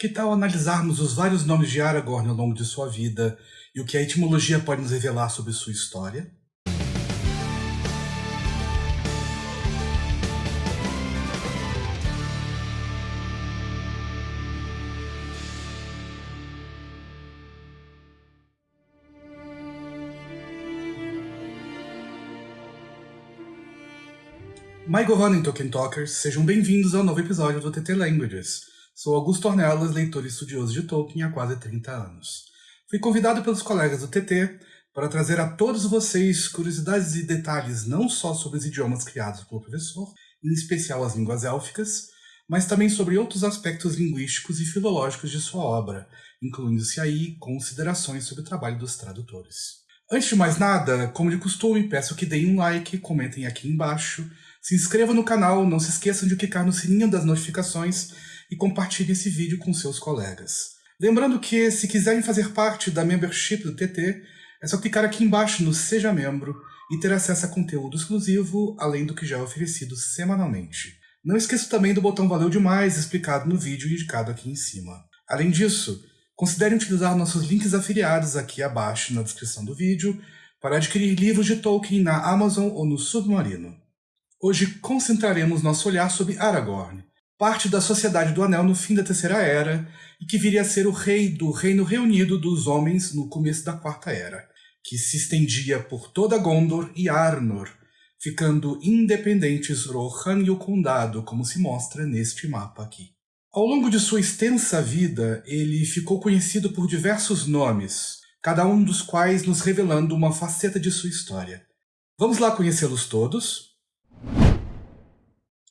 Que tal analisarmos os vários nomes de Aragorn ao longo de sua vida e o que a etimologia pode nos revelar sobre sua história? My Governing Tolkien Talkers, sejam bem-vindos ao novo episódio do TT Languages. Sou Augusto Ornelas, leitor e estudioso de Tolkien há quase 30 anos. Fui convidado pelos colegas do TT para trazer a todos vocês curiosidades e detalhes não só sobre os idiomas criados pelo professor, em especial as línguas élficas, mas também sobre outros aspectos linguísticos e filológicos de sua obra, incluindo-se aí considerações sobre o trabalho dos tradutores. Antes de mais nada, como de costume, peço que deem um like, comentem aqui embaixo, se inscrevam no canal, não se esqueçam de clicar no sininho das notificações e compartilhem esse vídeo com seus colegas. Lembrando que, se quiserem fazer parte da membership do TT, é só clicar aqui embaixo no Seja Membro e ter acesso a conteúdo exclusivo, além do que já é oferecido semanalmente. Não esqueça também do botão Valeu Demais explicado no vídeo indicado aqui em cima. Além disso, considerem utilizar nossos links afiliados aqui abaixo na descrição do vídeo para adquirir livros de Tolkien na Amazon ou no Submarino. Hoje concentraremos nosso olhar sobre Aragorn, parte da Sociedade do Anel no fim da Terceira Era e que viria a ser o rei do Reino Reunido dos Homens no começo da Quarta Era, que se estendia por toda Gondor e Arnor, ficando independentes Rohan e o Condado, como se mostra neste mapa aqui. Ao longo de sua extensa vida, ele ficou conhecido por diversos nomes, cada um dos quais nos revelando uma faceta de sua história. Vamos lá conhecê-los todos?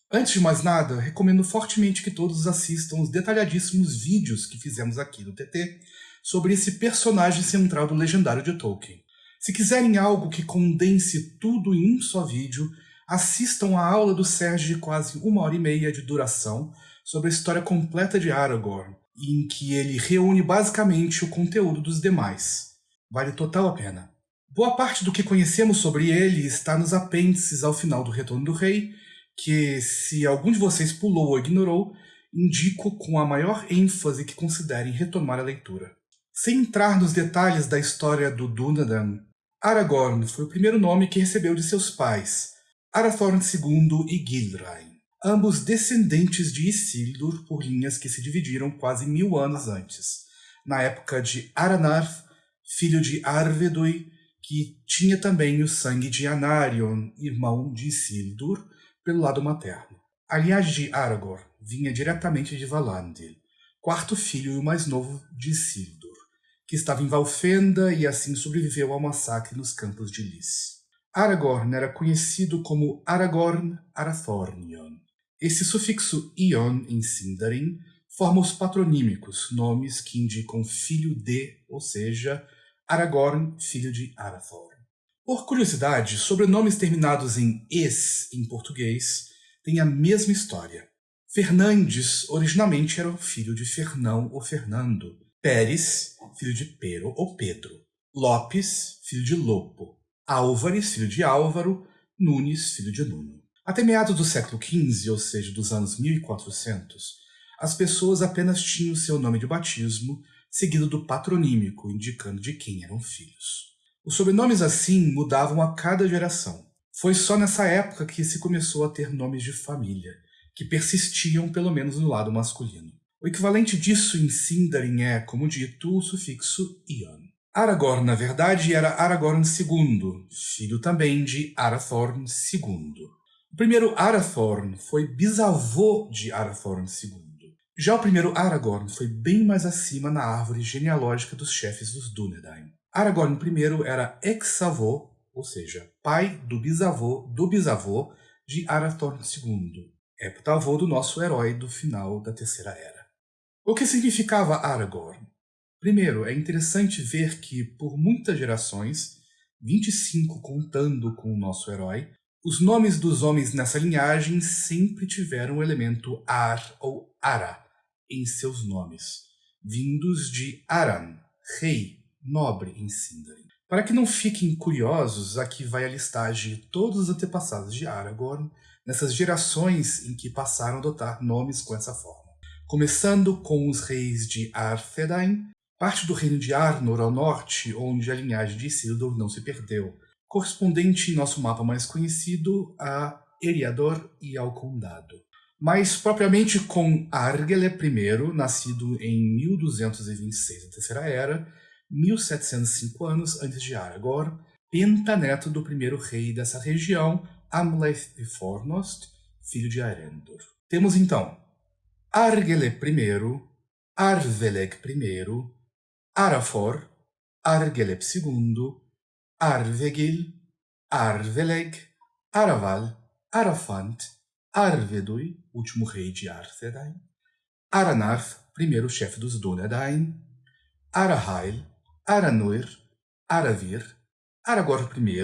Antes de mais nada, recomendo fortemente que todos assistam os detalhadíssimos vídeos que fizemos aqui no TT sobre esse personagem central do legendário de Tolkien. Se quiserem algo que condense tudo em um só vídeo, assistam a aula do Sérgio de quase uma hora e meia de duração sobre a história completa de Aragorn, em que ele reúne basicamente o conteúdo dos demais. Vale total a pena. Boa parte do que conhecemos sobre ele está nos apêndices ao final do Retorno do Rei, que, se algum de vocês pulou ou ignorou, indico com a maior ênfase que considerem retomar a leitura. Sem entrar nos detalhes da história do Dúnadan, Aragorn foi o primeiro nome que recebeu de seus pais, Arathorn II e Gilrain, ambos descendentes de Isildur por linhas que se dividiram quase mil anos antes, na época de Aranarth, filho de Arvedui, que tinha também o sangue de Anarion, irmão de Isildur, pelo lado materno. A linhagem de Aragorn vinha diretamente de Valandil, quarto filho e o mais novo de Isildur, que estava em Valfenda e assim sobreviveu ao massacre nos campos de Lys. Aragorn era conhecido como Aragorn Arathornion. Esse sufixo ion em Sindarin forma os patronímicos, nomes que indicam filho de, ou seja, Aragorn, filho de Arathorn. Por curiosidade, sobrenomes terminados em "es" em português têm a mesma história. Fernandes originalmente era o filho de Fernão ou Fernando. Pérez, filho de Pero ou Pedro. Lopes, filho de Lopo. Álvares, filho de Álvaro. Nunes, filho de Nuno. Até meados do século XV, ou seja, dos anos 1400, as pessoas apenas tinham seu nome de batismo, seguido do patronímico, indicando de quem eram filhos. Os sobrenomes assim mudavam a cada geração. Foi só nessa época que se começou a ter nomes de família, que persistiam pelo menos no lado masculino. O equivalente disso em Sindarin é, como dito, o sufixo ion. Aragorn, na verdade, era Aragorn II, filho também de Arathorn II. O primeiro Arathorn foi bisavô de Arathorn II. Já o primeiro Aragorn foi bem mais acima na árvore genealógica dos chefes dos Dúnedain. Aragorn I era ex-avô, ou seja, pai do bisavô do bisavô de Arathorn II, heptavô do nosso herói do final da Terceira Era. O que significava Aragorn? Primeiro, é interessante ver que, por muitas gerações, 25 contando com o nosso herói, os nomes dos homens nessa linhagem sempre tiveram o elemento Ar ou Ara em seus nomes, vindos de Aran, rei, nobre em Sindarin. Para que não fiquem curiosos, aqui vai a listagem de todos os antepassados de Aragorn, nessas gerações em que passaram a adotar nomes com essa forma. começando com os reis de Arthedain, parte do reino de Arnor ao norte, onde a linhagem de Isildur não se perdeu, correspondente em nosso mapa mais conhecido a Eriador e ao Condado. Mas propriamente com Argele I, nascido em 1226 da Terceira Era, 1705 anos antes de Aragorn, pentaneto do primeiro rei dessa região, Amleth de Fornost, filho de Arendor. Temos então Argele I, Arveleg I, Arafor, Argeleb II, Arvegil, Arveleg, Araval, Arafant, Arvedui, último rei de Arthedain, Aranarth, primeiro chefe dos Dúnedain, Arahail, Aranuir, Aravir, Aragorn I,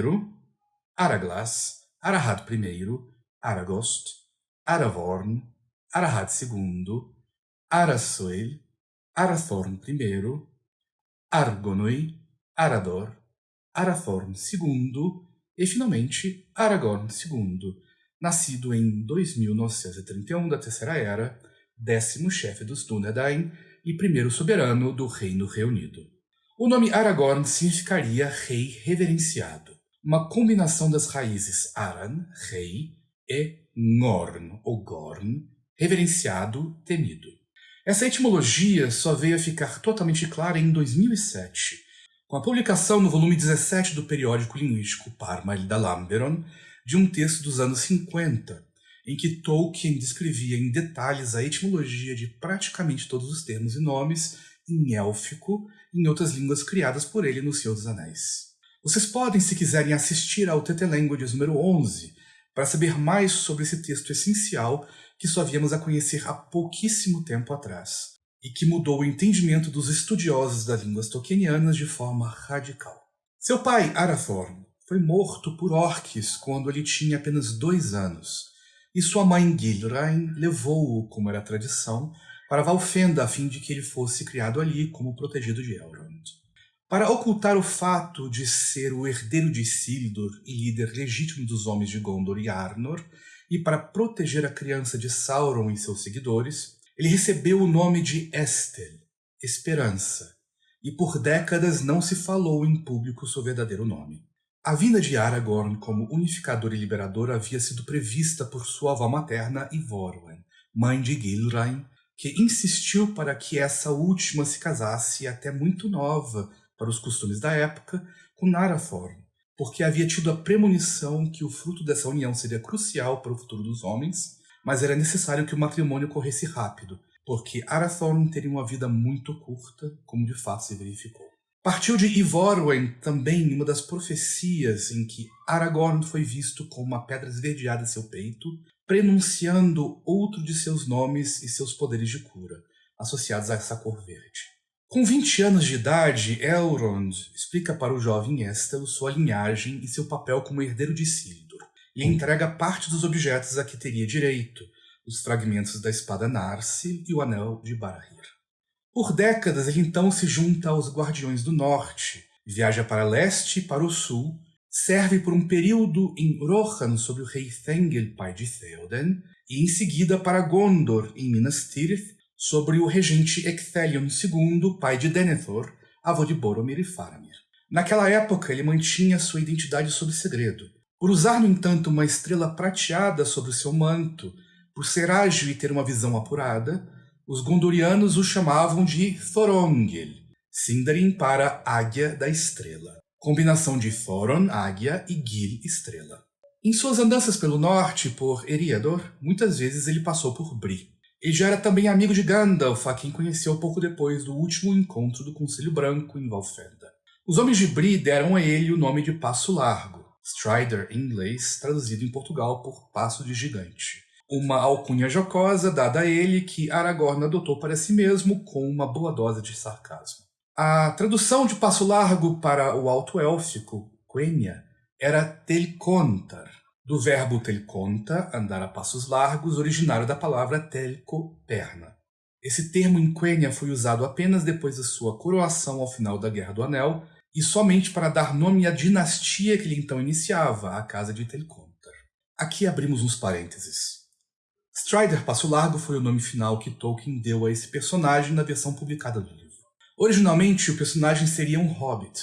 Araglas, Arahad I, Aragost, Aravorn, Arahad II, Arasoil, Arathorn I, Argonoi, Arador, Arathorn II e, finalmente, Aragorn II, nascido em 2931 da Terceira Era, décimo chefe dos Dúnedain e primeiro soberano do Reino Reunido. O nome Aragorn significaria rei reverenciado, uma combinação das raízes Aran, rei, e Ngorn, ou Gorn, reverenciado, temido. Essa etimologia só veio a ficar totalmente clara em 2007, com a publicação no volume 17 do periódico linguístico Parma da Lamberon de um texto dos anos 50, em que Tolkien descrevia em detalhes a etimologia de praticamente todos os termos e nomes em élfico em outras línguas criadas por ele no Senhor dos Anéis. Vocês podem, se quiserem, assistir ao TT Languages número 11 para saber mais sobre esse texto essencial que só viemos a conhecer há pouquíssimo tempo atrás, e que mudou o entendimento dos estudiosos das línguas tolkienianas de forma radical. Seu pai, Arathorn, foi morto por orques quando ele tinha apenas dois anos, e sua mãe Gilrain levou-o, como era tradição, para Valfenda a fim de que ele fosse criado ali como protegido de Elrond. Para ocultar o fato de ser o herdeiro de Isildur e líder legítimo dos homens de Gondor e Arnor, e para proteger a criança de Sauron e seus seguidores, ele recebeu o nome de Estel, Esperança, e por décadas não se falou em público seu verdadeiro nome. A vinda de Aragorn como unificador e liberador havia sido prevista por sua avó materna Ivorwen, mãe de Gilrain, que insistiu para que essa última se casasse até muito nova para os costumes da época com Narathorn, porque havia tido a premonição que o fruto dessa união seria crucial para o futuro dos homens, mas era necessário que o matrimônio corresse rápido, porque Arathorn teria uma vida muito curta, como de fato se verificou. Partiu de Ivorwen também uma das profecias em que Aragorn foi visto com uma pedra esverdeada em seu peito, prenunciando outro de seus nomes e seus poderes de cura, associados a essa cor verde. Com 20 anos de idade, Elrond explica para o jovem Estel sua linhagem e seu papel como herdeiro de Isildur, e entrega parte dos objetos a que teria direito, os fragmentos da espada Narsil e o anel de Barahir. Por décadas, ele então se junta aos Guardiões do Norte, viaja para leste e para o sul, serve por um período em Rohan sob o rei Thengel, pai de Theoden, e em seguida para Gondor, em Minas Tirith, sobre o regente Ecthelion II, pai de Denethor, avô de Boromir e Faramir. Naquela época, ele mantinha sua identidade sob segredo. Por usar, no entanto, uma estrela prateada sobre o seu manto, por ser ágil e ter uma visão apurada, os gondorianos o chamavam de Thorongil, Sindarin para Águia da Estrela, combinação de Thoron, águia, e Gil, estrela. Em suas andanças pelo norte, por Eriador, muitas vezes ele passou por Bri. Ele já era também amigo de Gandalf, a quem conheceu pouco depois do último encontro do Conselho Branco em Valfenda. Os homens de Bree deram a ele o nome de Passo Largo, Strider em inglês, traduzido em Portugal por Passo de Gigante. Uma alcunha jocosa dada a ele que Aragorn adotou para si mesmo com uma boa dose de sarcasmo. A tradução de Passo Largo para o alto élfico, Quenya, era Telcontar, do verbo telconta, andar a passos largos, originário da palavra telco, perna. Esse termo em Quenya foi usado apenas depois da sua coroação ao final da Guerra do Anel e somente para dar nome à dinastia que ele então iniciava, a Casa de Telcontar. Aqui abrimos uns parênteses. Strider Passo Largo foi o nome final que Tolkien deu a esse personagem na versão publicada do livro. Originalmente, o personagem seria um hobbit,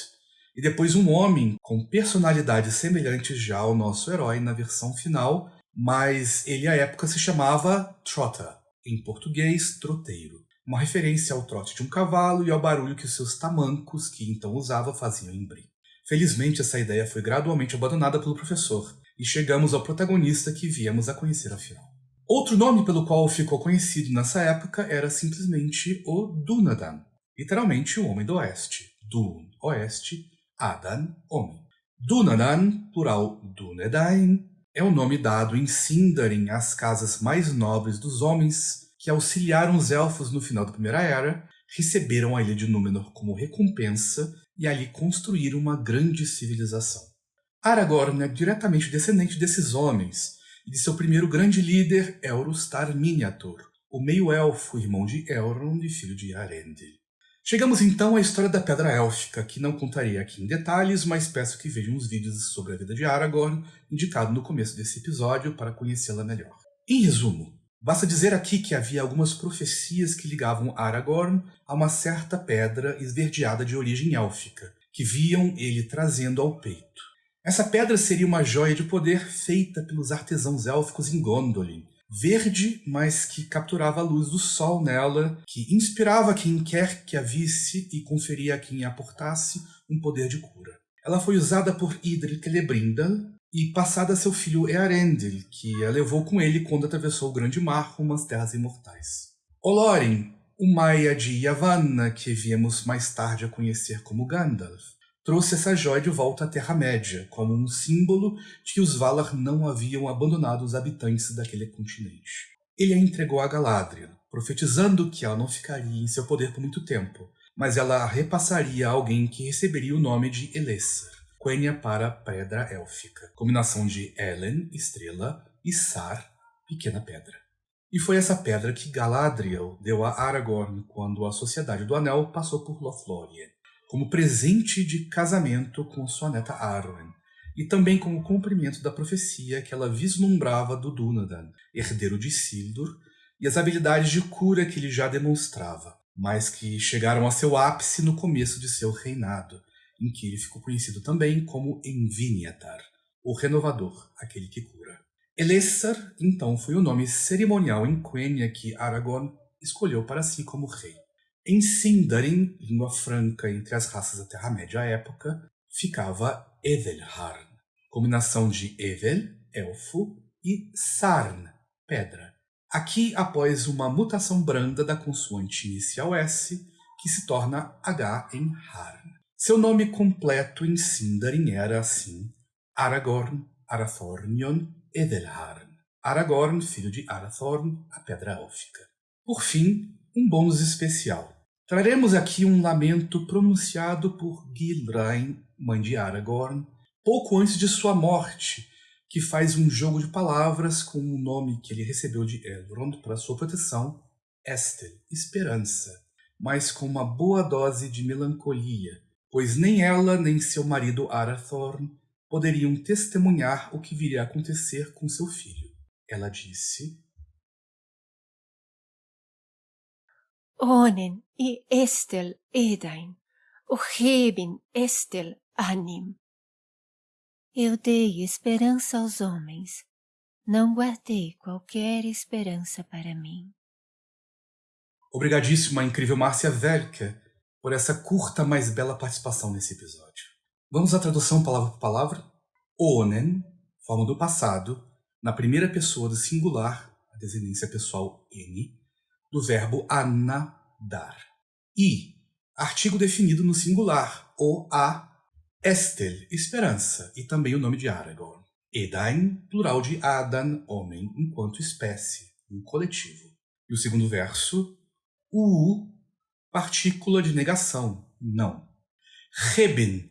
e depois um homem com personalidades semelhantes já ao nosso herói na versão final, mas ele à época se chamava Trotter, em português, troteiro, uma referência ao trote de um cavalo e ao barulho que seus tamancos, que então usava, faziam em brim. Felizmente, essa ideia foi gradualmente abandonada pelo professor, e chegamos ao protagonista que viemos a conhecer afinal. Outro nome pelo qual ficou conhecido nessa época era simplesmente o Dunadan, literalmente o Homem do Oeste. Dun, Oeste, Adan, Homem. Dunadan, plural Dunedain, é o nome dado em Sindarin às casas mais nobres dos homens que auxiliaram os elfos no final da Primeira Era, receberam a ilha de Númenor como recompensa e ali construíram uma grande civilização. Aragorn é diretamente descendente desses homens e de seu primeiro grande líder, Elrustar Miniator, o meio-elfo, irmão de Elrond e filho de Arendil. Chegamos então à história da Pedra Élfica, que não contarei aqui em detalhes, mas peço que vejam os vídeos sobre a vida de Aragorn, indicado no começo desse episódio, para conhecê-la melhor. Em resumo, basta dizer aqui que havia algumas profecias que ligavam Aragorn a uma certa pedra esverdeada de origem élfica, que viam ele trazendo ao peito. Essa pedra seria uma joia de poder feita pelos artesãos élficos em Gondolin, verde, mas que capturava a luz do sol nela, que inspirava quem quer que a visse e conferia a quem a portasse um poder de cura. Ela foi usada por Idril Celebrimbel e passada a seu filho Earendil, que a levou com ele quando atravessou o Grande Mar rumo às Terras Imortais. Olorin, o Maia de Yavanna, que viemos mais tarde a conhecer como Gandalf, trouxe essa joia de volta à Terra-média, como um símbolo de que os Valar não haviam abandonado os habitantes daquele continente. Ele a entregou a Galadriel, profetizando que ela não ficaria em seu poder por muito tempo, mas ela a repassaria a alguém que receberia o nome de Elessar, Quenya para Pedra Élfica, combinação de Elen, estrela, e Sar, pequena pedra. E foi essa pedra que Galadriel deu a Aragorn quando a Sociedade do Anel passou por Lothlórien como presente de casamento com sua neta Arwen, e também como cumprimento da profecia que ela vislumbrava do Dúnadan, herdeiro de Isildur, e as habilidades de cura que ele já demonstrava, mas que chegaram a seu ápice no começo de seu reinado, em que ele ficou conhecido também como Enviniatar, o renovador, aquele que cura. Elessar, então, foi o nome cerimonial em Quenya que Aragorn escolheu para si como rei. Em Sindarin, língua franca entre as raças da Terra-média à época, ficava Evelharn, combinação de Evel, elfo, e Sarn, pedra. Aqui, após uma mutação branda da consoante inicial S, que se torna H em Harn. Seu nome completo em Sindarin era, assim, Aragorn Arathornion Edelharn. Aragorn, filho de Arathorn, a Pedra Élfica. Por fim, um bônus especial. Traremos aqui um lamento pronunciado por Gilrain, mãe de Aragorn, pouco antes de sua morte, que faz um jogo de palavras com o nome que ele recebeu de Elrond para sua proteção, Estel, esperança, mas com uma boa dose de melancolia, pois nem ela nem seu marido Arathorn poderiam testemunhar o que viria a acontecer com seu filho. Ela disse: Onen e Estel Edain, o Rebin Estel Anim. Eu dei esperança aos homens, não guardei qualquer esperança para mim. Obrigadíssima, incrível Márcia Velka, por essa curta, mas bela participação nesse episódio. Vamos à tradução palavra por palavra? Onen, forma do passado, na primeira pessoa do singular, a desinência pessoal N, do verbo anadar. E, artigo definido no singular, o a estel, esperança, e também o nome de Aragorn. Edain, plural de Adan, homem, enquanto espécie, um coletivo. E o segundo verso, u, partícula de negação, não. Reben,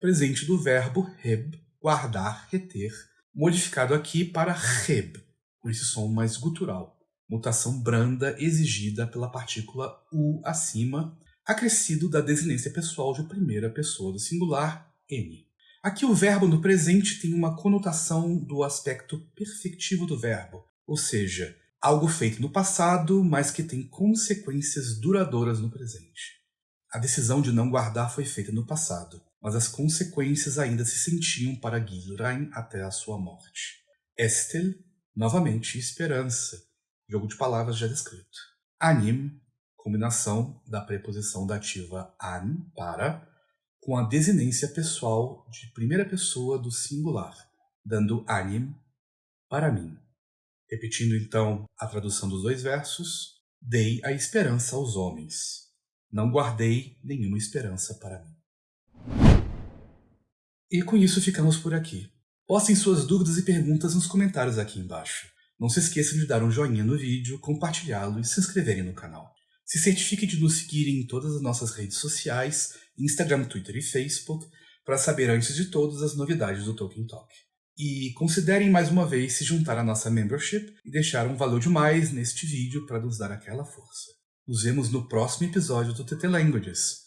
presente do verbo reb, guardar, reter, modificado aqui para reb, com esse som mais gutural mutação branda exigida pela partícula U acima, acrescido da desinência pessoal de primeira pessoa do singular N. Aqui o verbo no presente tem uma conotação do aspecto perfectivo do verbo, ou seja, Algo feito no passado, mas que tem consequências duradouras no presente. A decisão de não guardar foi feita no passado, mas as consequências ainda se sentiam para Gilrain até a sua morte. Estel, novamente, esperança, jogo de palavras já descrito. Anim, combinação da preposição dativa an, para, com a desinência pessoal de primeira pessoa do singular, dando anim, para mim. Repetindo então a tradução dos dois versos, dei a esperança aos homens. Não guardei nenhuma esperança para mim. E com isso ficamos por aqui. Postem suas dúvidas e perguntas nos comentários aqui embaixo. Não se esqueçam de dar um joinha no vídeo, compartilhá-lo e se inscreverem no canal. Se certifique de nos seguirem em todas as nossas redes sociais, Instagram, Twitter e Facebook, para saber antes de todas as novidades do Tolkien Talk. E considerem mais uma vez se juntar à nossa membership e deixar um valor demais neste vídeo para nos dar aquela força. Nos vemos no próximo episódio do TT Languages.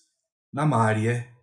Namária